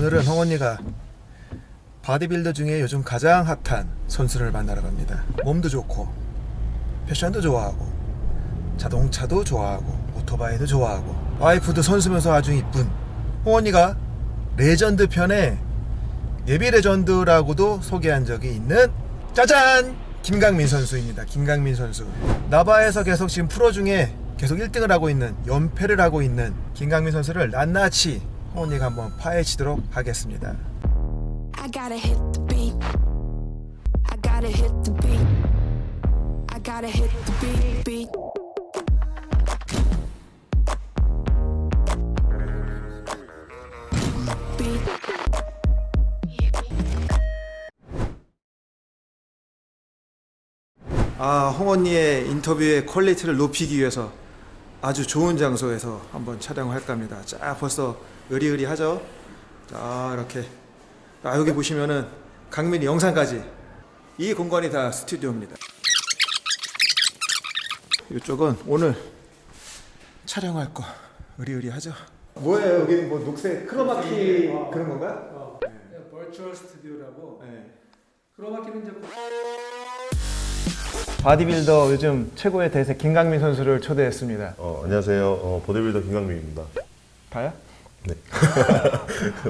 오늘은 홍언니가 바디빌더 중에 요즘 가장 핫한 선수를 만나러 갑니다. 몸도 좋고 패션도 좋아하고 자동차도 좋아하고 오토바이도 좋아하고 와이프도 선수면서 아주 이쁜 홍언니가 레전드 편에 예비 레전드라고도 소개한 적이 있는 짜잔! 김강민 선수입니다. 김강민 선수. 나바에서 계속 지금 프로 중에 계속 1등을 하고 있는 연패를 하고 있는 김강민 선수를 낱낱이 홍언니가 한번 파헤치도록 하겠습니다. I gotta hit the beat. I gotta hit the beat. I gotta hit the beat, beat. Beat. 아, 홍 언니의 인터뷰의 퀄리티를 높이기 위해서 아주 좋은 장소에서 한번 촬영을 할까 합니다. 자, 벌써 으리으리하죠? 자, 이렇게. 아, 여기 보시면은 강민이 영상까지 이 공간이 다 스튜디오입니다. 이쪽은 오늘 촬영할 거 으리으리하죠? 뭐예요? 여기 뭐 녹색 크로마키 그런 건가? virtual 스튜디오라고 네. 크로마키는 이제 바디빌더 요즘 최고의 대세 김강민 선수를 초대했습니다. 어, 안녕하세요. 어, 보디빌더 김강민입니다. 다야? 네.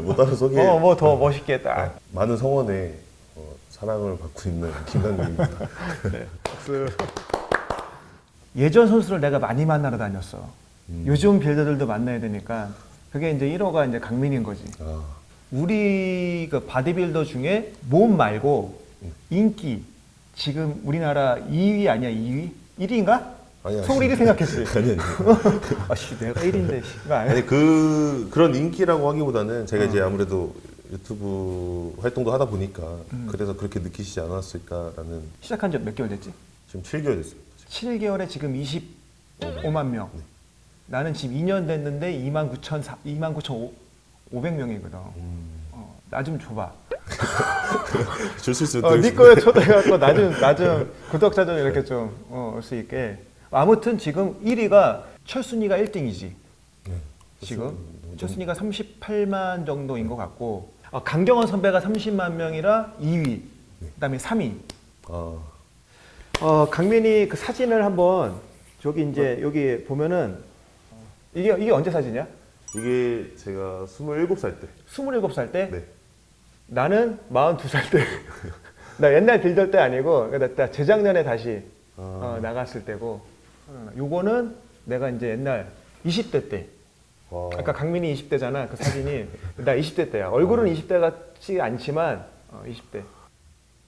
뭐 따로 소개. 어, 뭐 더 멋있게 딱. 많은 성원에 어, 사랑을 받고 있는 김강민입니다. 예전 선수를 내가 많이 만나러 다녔어. 요즘 빌더들도 만나야 되니까 그게 이제 1호가 이제 강민인 거지. 아, 우리 그 바디빌더 중에 몸 말고 인기 지금 우리나라 2위 아니야 2위? 1위인가? 아니, 서울 아니. 1위 생각했지. 아니 아니. 아씨 내가 1위인데 씨가 아니야. 아니 그 그런 인기라고 하기보다는 제가 이제 아무래도 유튜브 활동도 하다 보니까 그래서 그렇게 느끼시지 않았을까라는 시작한 지 몇 개월 됐지? 지금 7개월 됐습니다. 7개월에 지금 25만 명. 나는 지금 2년 됐는데 2만 9천 2만 9천 500명이거든. 어, 나좀 줘봐. 줄수 있으면 어, 네 드리겠습니다. 거에 초대해갖고 나 좀 나좀 구독자 좀 이렇게 좀올 수 있게. 아무튼 지금 1위가 철순이가 1등이지. 네. 지금 철순이가 38만 정도인 것 같고 어, 강경원 선배가 30만 명이라 2위. 그다음에 3위. 아, 어, 강민이 그 사진을 한번 저기 이제 여기 보면은 이게 이게 언제 사진이야? 이게 제가 27살 때. 27살 때? 네. 나는 42살 때. 나 옛날 빌더 때 아니고 나, 나 재작년에 다시 아. 어, 나갔을 때고. 어, 요거는 내가 이제 옛날 20대 때. 와. 아까 강민이 20대잖아. 그 사진이 나 20대 때야. 얼굴은 20대 같지 않지만 어, 20대.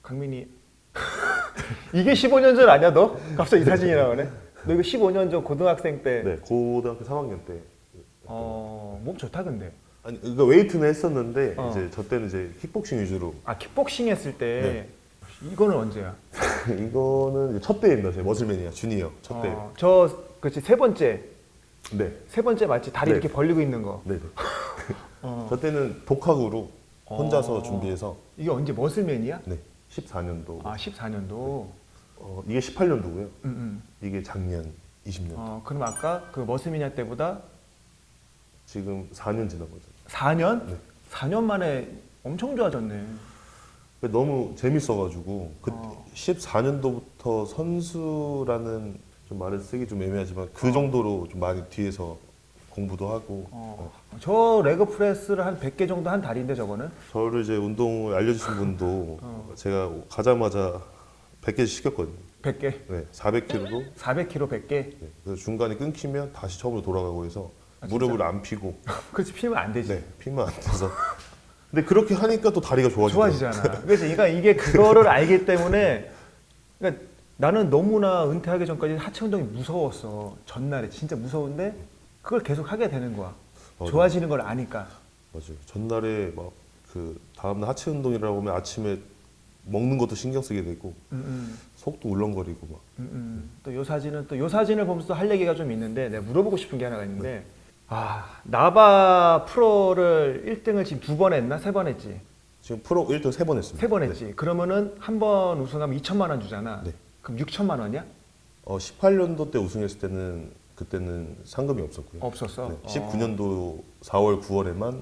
강민이 이게 15년 전 아니야 너? 갑자기 이 사진이 나오네. 너 이거 15년 전 고등학생 때. 네, 고등학교 3학년 때. 어, 몸 좋다 근데. 아니, 그러니까 웨이트는 했었는데 어. 이제 저 때는 이제 킥복싱 위주로 아 킥복싱 했을 때 네. 이거는 언제야? 이거는 이제 첫 대입니다. 제 머슬맨이야 주니어 첫 대. 어, 저 그렇지 세 번째 네, 세 번째 맞지 다리 네. 이렇게 벌리고 있는 거. 네, 네. 어. 저 때는 독학으로 혼자서 어. 준비해서 이게 언제 머슬맨이야? 네, 14년도. 아 14년도. 어, 이게 18년도고요. 음, 음. 이게 작년 20년. 어 그럼 아까 그 머슬맨이야 때보다 지금 4년 지난 거죠. 4년? 네. 4년 만에 엄청 좋아졌네. 너무 재밌어가지고 그 어. 14년도부터 선수라는 좀 말을 쓰기 좀 애매하지만 그 정도로 좀 많이 뒤에서 공부도 하고 어. 어. 저 레그 프레스를 한 100개 정도 한 다리인데 저거는 저를 이제 운동을 알려주신 분도 어. 제가 가자마자 100개 시켰거든요. 100개. 네, 400kg로 400kg 100개. 네, 그래서 중간에 끊기면 다시 처음으로 돌아가고 해서 아, 무릎을 안 피고 그렇지 피면 안 되지. 네, 피면 안 돼서 근데 그렇게 하니까 또 다리가 좋아지더라고요. 좋아지잖아. 그래서 그러니까 이게 그거를 알기 때문에 그러니까 나는 너무나 은퇴하기 전까지 하체 운동이 무서웠어. 전날에 진짜 무서운데 그걸 계속 하게 되는 거야. 맞아. 좋아지는 걸 아니까. 맞아요. 전날에 막 그 다음날 하체 운동이라고 하면 아침에 먹는 것도 신경 쓰게 되고 음, 속도 울렁거리고 막 음, 음. 또요 사진은 또 요 사진을 보면서 또할 얘기가 좀 있는데 내가 물어보고 싶은 게 하나가 있는데 아 나바 프로를 1등을 지금 두 번 했나 세 번 했지 지금 프로 1등 세 번 했습니다. 세 번 했지 그러면은 한 번 우승하면 2천만 원 주잖아 네. 그럼 6천만 원이야 어, 18년도 때 우승했을 때는 그때는 상금이 없었고요. 없었어 네, 어. 19년도 4월 9월에만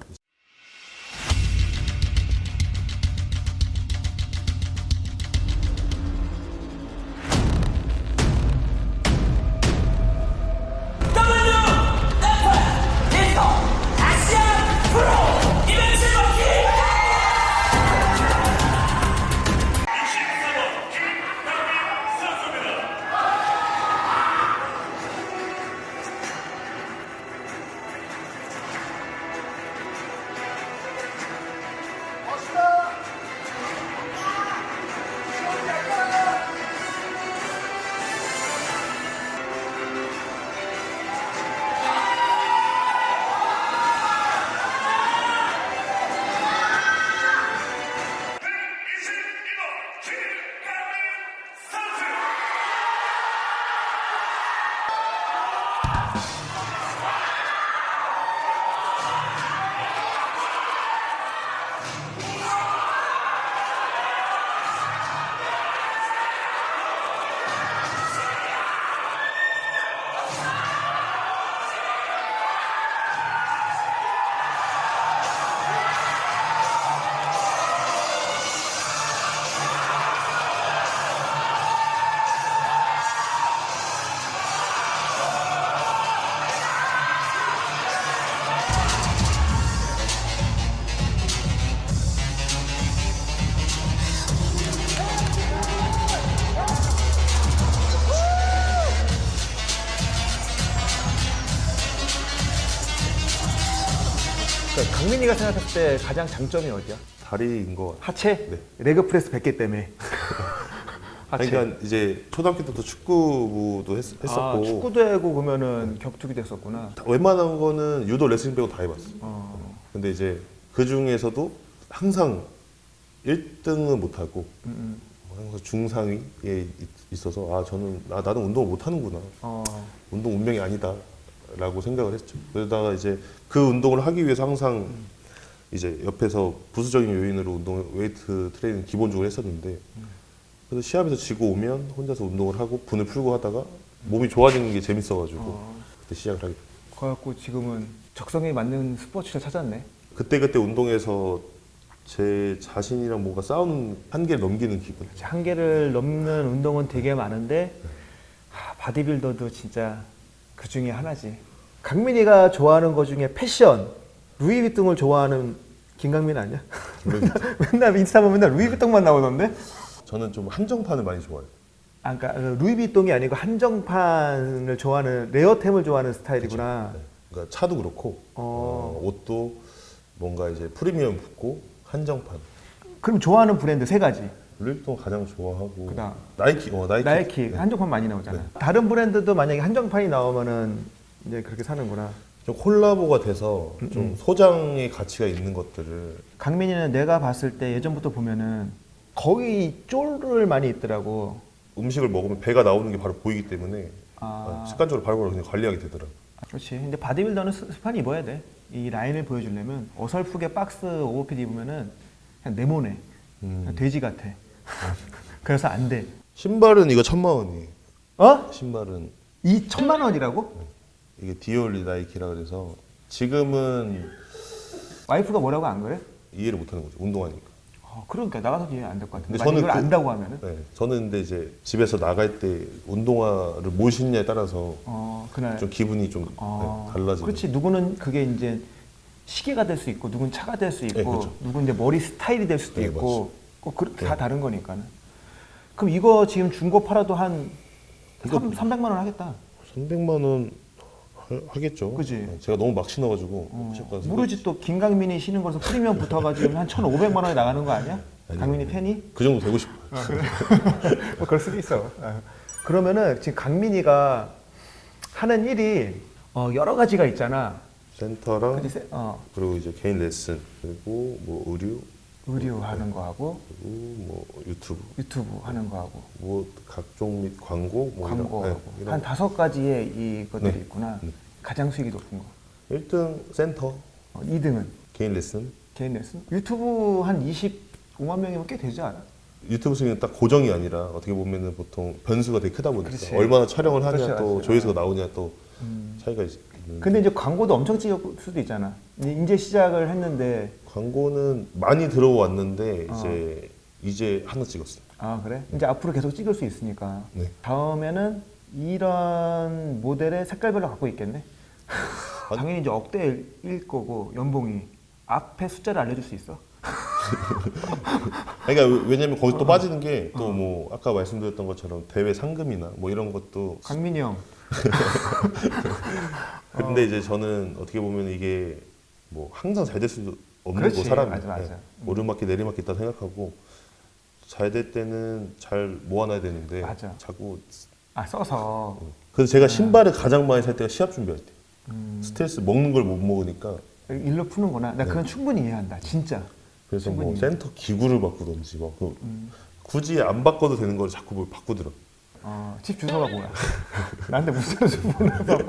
강민이가 생각했을 때 가장 장점이 어디야? 다리인 거. 같아요. 하체? 네. leg press 100개 때문에. 하체. 그러니까 이제 초등학교 때부터 축구부도 했, 아, 했었고 축구도 하고 그러면은 격투기 됐었구나. 다- 웬만한 거는 유도 레슬링 빼고 다 해봤어. 어. 근데 이제 그 중에서도 항상 1등은 못하고 음, 음. 항상 중상위에 있- 있어서 아 저는 아, 나는 운동을 못하는구나. 어. 운동 운명이 아니다 라고 생각을 했죠. 그러다가 이제 그 운동을 하기 위해서 항상 이제 옆에서 부수적인 요인으로 운동 웨이트 트레이닝 기본적으로 했었는데 그래서 시합에서 지고 오면 혼자서 운동을 하고 분을 풀고 하다가 몸이 좋아지는 게 재밌어가지고 어. 그때 시작을 하게. 그래갖고 지금은 적성에 맞는 스포츠를 찾았네. 그때 그때 운동에서 제 자신이랑 뭔가 싸우는 한계를 넘기는 기분. 한계를 넘는 운동은 되게 많은데 하, 바디빌더도 진짜 그 중에 하나지. 강민이가 좋아하는 것 중에 패션, 루이비통을 좋아하는 김강민 아니야? 맨날 인스타 보면 맨날 루이비통만 나오던데? 저는 좀 한정판을 많이 좋아해요. 아, 그러니까 루이비통이 아니고 한정판을 좋아하는 레어템을 좋아하는 스타일이구나. 그러니까 차도 그렇고 어. 어, 옷도 뭔가 이제 프리미엄 붙고 한정판. 그럼 좋아하는 브랜드 세 가지. 루이비통 가장 좋아하고 그다음. 나이키, 어 나이키, 나이키 네. 한정판 많이 나오잖아. 다른 브랜드도 만약에 한정판이 나오면은 이제 그렇게 사는구나. 좀 콜라보가 돼서 음, 좀 소장의 가치가 있는 것들을 강민이는 내가 봤을 때 예전부터 보면은 거의 쫄을 많이 입더라고. 음식을 먹으면 배가 나오는 게 바로 보이기 때문에 아. 어, 습관적으로 바로바로 그냥 관리하게 되더라고. 그렇지. 근데 바디빌더는 스- 스판 입어야 돼. 이 라인을 보여주려면 어설프게 박스 오버핏 입으면은 그냥 네모네. 그냥 돼지 같아. 그래서 안 돼. 신발은 이거 천만 원이에요. 어? 신발은 이 천만 원이라고? 이게 디올리 나이키라 그래서 지금은 와이프가 뭐라고 안 그래? 이해를 못하는 거죠. 운동하니까. 어, 그러니까 나가서 이해 안 될 것 같은데. 저는 이걸 그- 안다고 하면은 네, 저는 근데 이제 집에서 나갈 때 운동화를 뭘 신냐에 따라서 어 그날 좀 기분이 좀 어, 네, 달라지는. 그렇지. 누구는 그게 이제 시계가 될 수 있고, 누군 차가 될 수 있고, 네, 그렇죠. 누군 이제 머리 스타일이 될 수도 네, 있고, 꼭 그, 다 네. 다른 거니까는. 그럼 이거 지금 중고 팔아도 한 이거- 3, 300만 원 하겠다. 300만 원 하- 하겠죠. 그지? 네, 제가 너무 막 신어가지고 어, 무조건 모르지 또 김강민이 신은 거서 프리미엄 붙어가지고 한 1,500만 원에 나가는 거 아니야? 아니요. 강민이 팬이? 그 정도 되고 싶어요. 뭐 그럴 수도 있어. 어. 그러면은 지금 강민이가 하는 일이 어, 여러 가지가 있잖아. 센터랑? 세- 어, 그리고 이제 개인 레슨 그리고 뭐 의류 의류 하는 거 하고 그리고 뭐 유튜브 유튜브 하는 거 하고 뭐 각종 및 광고 뭐 이런- 광고 네, 하고 이런 한 다섯 가지의 이것들이 네. 있구나. 네. 가장 수익이 높은 거. 1등 센터 어, 2등은 개인 레슨 개인 레슨. 유튜브 한 25만 명이면 꽤 되지 않아? 유튜브 수익은 딱 고정이 아니라 어떻게 보면은 보통 변수가 되게 크다 보니까 그렇지. 얼마나 촬영을 하냐 그렇지, 또. 조회수가 나오냐 또 음. 차이가 있, 는 근데 이제 광고도 엄청 찍을 수도 있잖아. 이제 시작을 했는데 광고는 많이 들어왔는데 어. 이제 이제 하나 찍었어요. 아 그래? 이제 앞으로 계속 찍을 수 있으니까 네. 다음에는 이런 모델의 색깔별로 갖고 있겠네. 당연히 이제 억대일 거고 연봉이 앞에 숫자를 알려줄 수 있어. 그러니까 왜냐면 거기 어. 또 빠지는 게 또뭐 아까 말씀드렸던 것처럼 대회 상금이나 뭐 이런 것도 강민이 형. 근데 이제 저는 어떻게 보면 이게 뭐 항상 잘 될 수도 없는 그렇지. 거 사람이 맞아, 맞아. 음. 오르막길 내리막길 있다 생각하고 잘 될 때는 잘 모아놔야 되는데 맞아. 자꾸 아 써서. 그래서 제가 신발을 가장 많이 살 때가 시합 준비할 때 음, 스트레스 먹는 걸 못 먹으니까 일로 푸는구나. 나 그건 충분히 이해한다. 진짜. 그래서 뭐 충분히. 센터 기구를 바꾸던지 막 그- 음. 굳이 안 바꿔도 되는 걸 자꾸 뭘 바꾸더라고 어, 집 주소가 뭐야? 나한테 무슨 주소 보내서.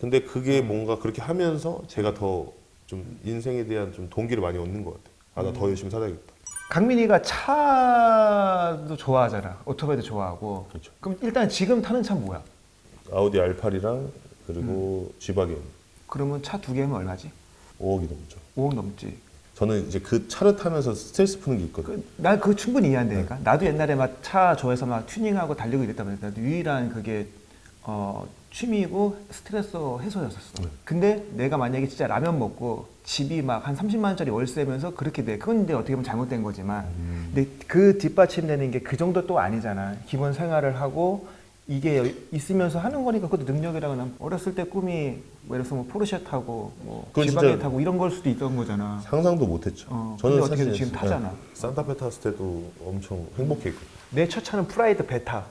근데 그게 뭔가 그렇게 하면서 제가 더 좀 인생에 대한 좀 동기를 많이 얻는 것 같아요 아나 음. 더 열심히 살아야겠다 강민이가 차도 좋아하잖아. 오토바이도 좋아하고. 그렇죠. 그럼 일단 지금 타는 차 뭐야? 아우디 R8이랑 그리고 음. G바겐 그러면 차 두 개면 얼마지? 5억이 넘죠 5억 넘지. 저는 이제 그 차를 타면서 스트레스 푸는 게 있거든요 그, 난 그거 충분히 이해한다니까. 네. 나도 옛날에 막차 좋아해서 막 튜닝하고 달리고 이랬단 말이야. 나도 유일한 그게 어, 취미이고 스트레스 해소였었어. 네. 근데 내가 만약에 진짜 라면 먹고 집이 막 한 30만 원짜리 월세면서 그렇게 돼. 그건 이제 어떻게 보면 잘못된 거지만. 음. 근데 그 뒷받침되는 게 그 정도 또 아니잖아. 기본 생활을 하고 이게 있으면서 하는 거니까 그것도 능력이라고 난 어렸을 때 꿈이 뭐 예를 들어서 뭐 포르쉐 타고 뭐 진짜- 타고 이런 걸 수도 있던 거잖아. 상상도 못했죠. 어, 근데 어떻게 지금 타잖아. 네, 산타페 탔을 때도 엄청 행복했고 내 첫 차는 프라이드 베타.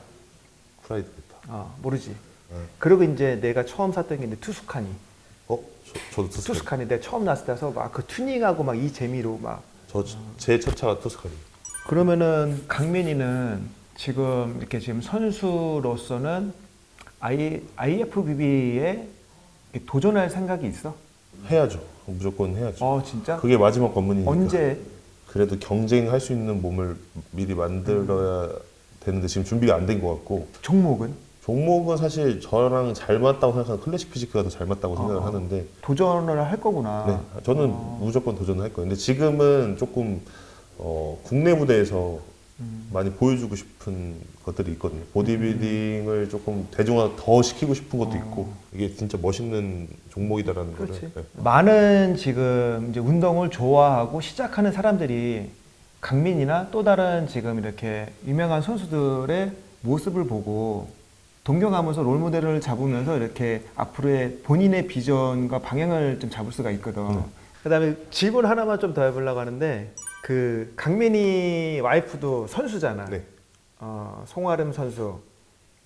프라이드 베타. 어, 모르지. 네. 그리고 이제 내가 처음 샀던 게 이제 투스카니. 어? 저, 저도 투스카니. 투스카니 내가 처음 났을 때서 막 그 튜닝하고 막 이 재미로 막 저 제 첫 차가 투스카니. 그러면은 강민이는 지금 이렇게 지금 선수로서는 I, IFBB에 도전할 생각이 있어? 해야죠. 무조건 해야죠. 어 진짜? 그게 마지막 관문이니까. 언제? 그래도 경쟁할 수 있는 몸을 미리 만들어야 되는데 지금 준비가 안 된 것 같고 종목은? 종목은 사실 저랑 잘 맞다고 생각하는 클래식 피지크가 더 잘 맞다고 생각을 어. 하는데 도전을 할 거구나. 네, 저는 어. 무조건 도전을 할 거예요. 근데 지금은 조금 어, 국내 무대에서 음. 많이 보여주고 싶은 것들이 있거든요. 보디빌딩을 조금 대중화 더 시키고 싶은 것도 있고 이게 진짜 멋있는 종목이다라는 어. 그렇지. 거를 네. 많은 지금 이제 운동을 좋아하고 시작하는 사람들이 강민이나 또 다른 지금 이렇게 유명한 선수들의 모습을 보고 동경하면서 롤 모델을 잡으면서 이렇게 앞으로의 본인의 비전과 방향을 좀 잡을 수가 있거든. 네. 그 다음에 질문 하나만 좀 더 해보려고 하는데 그 강민이 와이프도 선수잖아. 네. 어, 송아름 선수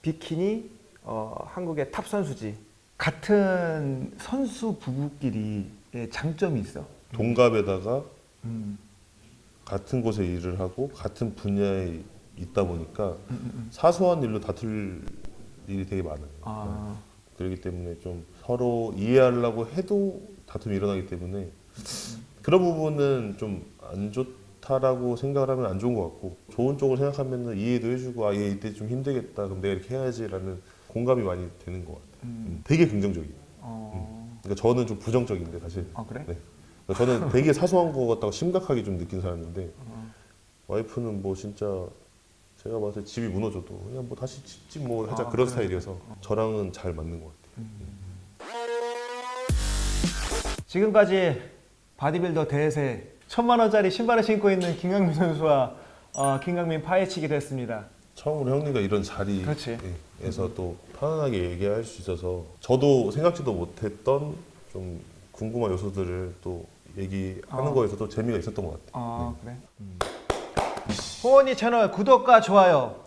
비키니 어, 한국의 탑 선수지. 같은 선수 부부끼리의 장점이 있어. 동갑에다가 음. 같은 곳에 일을 하고 같은 분야에 있다 보니까 음, 사소한 일로 다툴 일이 되게 많아요. 아, 그렇기 때문에 좀 서로 이해하려고 해도 다툼이 일어나기 때문에 그런 부분은 좀 안 좋다라고 생각을 하면 안 좋은 것 같고 좋은 쪽을 생각하면 이해도 해주고 아얘 이때 좀 힘들겠다 그럼 내가 이렇게 해야지라는 공감이 많이 되는 것 같아요. 음, 되게 긍정적이에요. 어, 그러니까 저는 좀 부정적인데 사실. 아 그래? 네. 그러니까 저는 되게 사소한 것 같다고 심각하게 좀 느낀 사람인데 어. 와이프는 뭐 진짜 제가 봤을 때 집이 무너져도 그냥 뭐 다시 짓지 뭐 하자 아, 그런 그래. 스타일이어서 저랑은 잘 맞는 것 같아요. 지금까지 바디빌더 대세 천만 원짜리 신발을 신고 있는 김강민 선수와 어, 김강민 파헤치기를 했습니다. 처음으로 형님과 이런. 자리에서 또 편안하게 얘기할 수 있어서 저도 생각지도 못했던 좀 궁금한 요소들을 또 얘기하는 아. 거에서도 재미가 있었던 것 같아요. 아 그래? 호원이 채널 구독과 좋아요